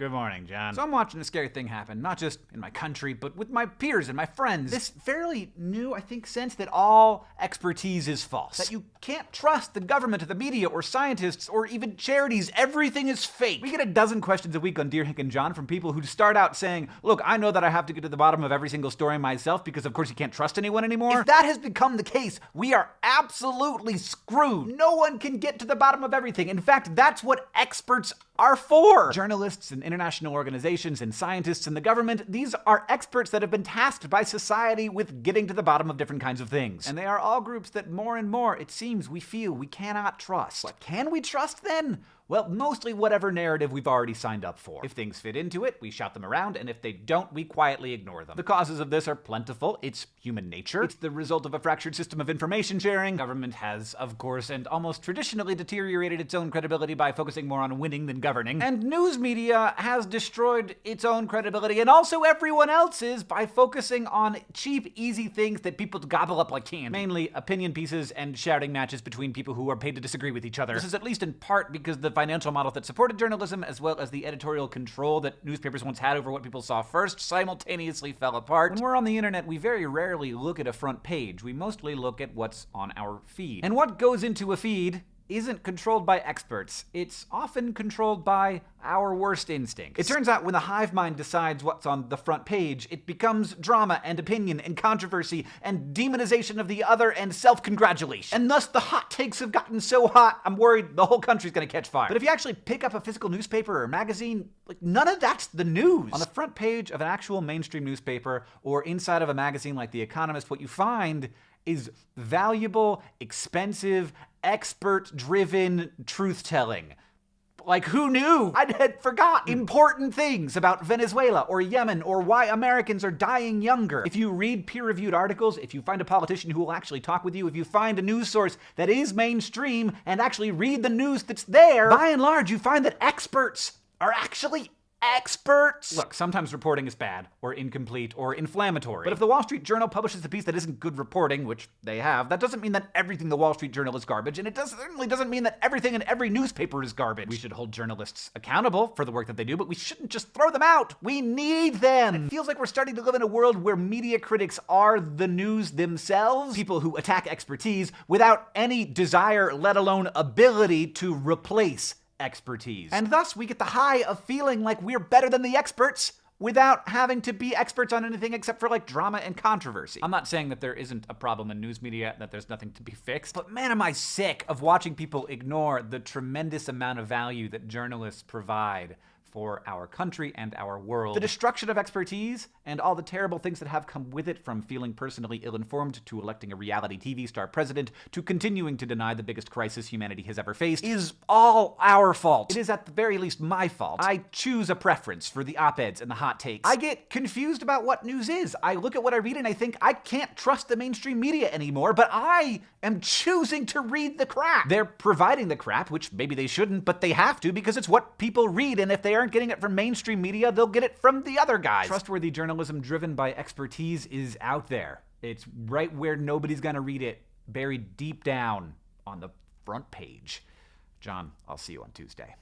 Good morning, John. So I'm watching a scary thing happen, not just in my country, but with my peers and my friends. This fairly new, I think, sense that all expertise is false. That you can't trust the government or the media or scientists or even charities. Everything is fake. We get a dozen questions a week on Dear Hank and John from people who start out saying, Look, I know that I have to get to the bottom of every single story myself because, of course, you can't trust anyone anymore. If that has become the case, we are absolutely screwed. No one can get to the bottom of everything. In fact, that's what experts are for. Journalists and international organizations and scientists and the government, these are experts that have been tasked by society with getting to the bottom of different kinds of things. And they are all groups that more and more, it seems, we feel we cannot trust. What can we trust then? Well, mostly whatever narrative we've already signed up for. If things fit into it, we shout them around, and if they don't, we quietly ignore them. The causes of this are plentiful. It's human nature. It's the result of a fractured system of information sharing. Government has, of course, and almost traditionally deteriorated its own credibility by focusing more on winning than governing. And news media has destroyed its own credibility and also everyone else's by focusing on cheap, easy things that people gobble up like candy. Mainly opinion pieces and shouting matches between people who are paid to disagree with each other. This is at least in part because the financial model that supported journalism, as well as the editorial control that newspapers once had over what people saw first, simultaneously fell apart. When we're on the internet, we very rarely look at a front page. We mostly look at what's on our feed. And what goes into a feed isn't controlled by experts. It's often controlled by our worst instincts. It turns out when the hive mind decides what's on the front page, it becomes drama and opinion and controversy and demonization of the other and self-congratulation. And thus the hot takes have gotten so hot, I'm worried the whole country's gonna catch fire. But if you actually pick up a physical newspaper or magazine, like none of that's the news. On the front page of an actual mainstream newspaper or inside of a magazine like The Economist, what you find is valuable, expensive, expert driven truth telling. Like, who knew? I had forgot mm. important things about Venezuela or Yemen or why Americans are dying younger. If you read peer reviewed articles, if you find a politician who will actually talk with you, if you find a news source that is mainstream and actually read the news that's there, by and large, you find that experts are actually experts. Look, sometimes reporting is bad, or incomplete, or inflammatory. But if the Wall Street Journal publishes a piece that isn't good reporting, which they have, that doesn't mean that everything the Wall Street Journal is garbage, and it does, certainly doesn't mean that everything in every newspaper is garbage. We should hold journalists accountable for the work that they do, but we shouldn't just throw them out. We need them. It feels like we're starting to live in a world where media critics are the news themselves, people who attack expertise without any desire, let alone ability, to replace expertise. And thus, we get the high of feeling like we're better than the experts without having to be experts on anything except for like drama and controversy. I'm not saying that there isn't a problem in news media, that there's nothing to be fixed, but man, am I sick of watching people ignore the tremendous amount of value that journalists provide for our country and our world. The destruction of expertise and all the terrible things that have come with it from feeling personally ill-informed to electing a reality TV star president to continuing to deny the biggest crisis humanity has ever faced is all our fault. It is at the very least my fault. I choose a preference for the op-eds and the hot takes. I get confused about what news is. I look at what I read and I think I can't trust the mainstream media anymore, but I am choosing to read the crap. They're providing the crap, which maybe they shouldn't, but they have to because it's what people read and if they aren't getting it from mainstream media, they'll get it from the other guys. Trustworthy journalism driven by expertise is out there. It's right where nobody's gonna read it, buried deep down on the front page. John, I'll see you on Tuesday.